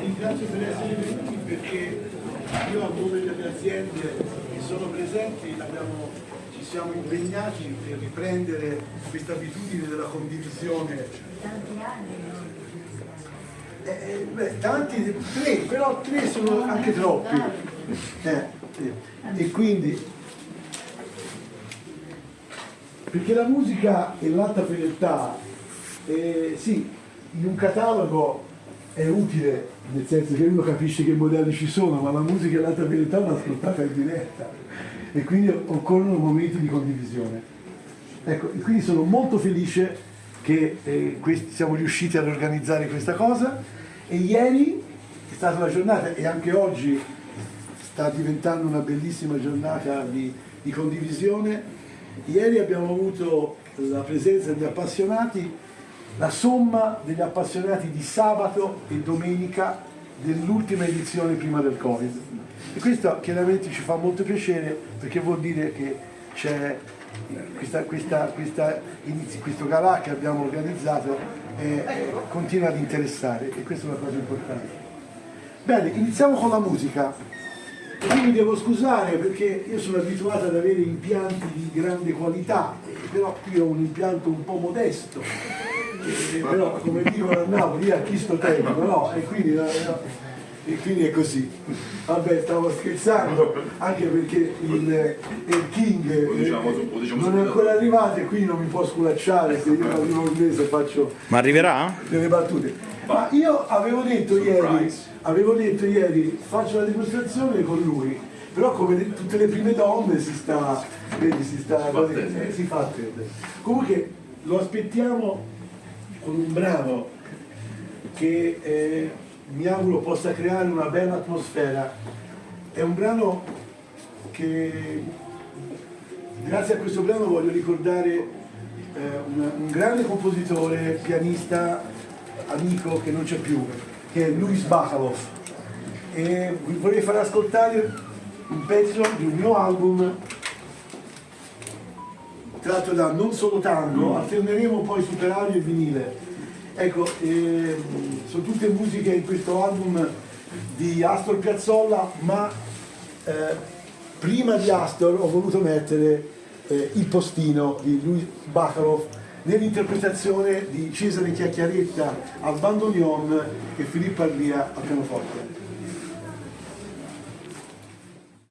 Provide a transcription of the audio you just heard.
Ringrazio per essere venuti perché io a nome delle aziende che sono presenti ci siamo impegnati per riprendere questa abitudine della condivisione. Eh, eh, beh, tanti, tre, però tre sono anche troppi. Eh, sì. E quindi, perché la musica e l'alta fedeltà, eh, sì, in un catalogo è utile, nel senso che uno capisce che modelli ci sono, ma la musica e l'alta fedeltà vanno ascoltata in diretta e quindi occorrono momenti di condivisione. Ecco, quindi sono molto felice che eh, questi, siamo riusciti ad organizzare questa cosa e ieri è stata una giornata e anche oggi sta diventando una bellissima giornata di, di condivisione. Ieri abbiamo avuto la presenza di appassionati la somma degli appassionati di sabato e domenica dell'ultima edizione prima del Covid. E questo chiaramente ci fa molto piacere perché vuol dire che c'è questa, questa, questa, questo galà che abbiamo organizzato eh, continua ad interessare e questa è una cosa importante. Bene, iniziamo con la musica. Io mi devo scusare perché io sono abituato ad avere impianti di grande qualità, però qui ho un impianto un po' modesto eh, però come dicono a Napoli io a chi sto tempo no? e, quindi, no, e quindi è così vabbè stavo scherzando anche perché il, il King eh, non è ancora arrivato e quindi non mi può sculacciare se io arrivo un mese faccio ma arriverà? delle battute ma io avevo detto ieri avevo detto ieri faccio la dimostrazione con lui però come tutte le prime donne si sta vedi si sta si fa attendere, si fa attendere. comunque lo aspettiamo con un brano che eh, mi auguro possa creare una bella atmosfera. È un brano che, grazie a questo brano voglio ricordare eh, un, un grande compositore, pianista, amico che non c'è più, che è Luis Bacalov. E vi vorrei far ascoltare un pezzo di un mio album tratto da Non Solo Tango, alterneremo poi Superario e vinile. Ecco, eh, sono tutte musiche in questo album di Astor Piazzolla, ma eh, prima di Astor ho voluto mettere eh, Il postino di Luis Bacharov nell'interpretazione di Cesare Chiacchiaretta al bandoneon e Filippo Arlia al pianoforte.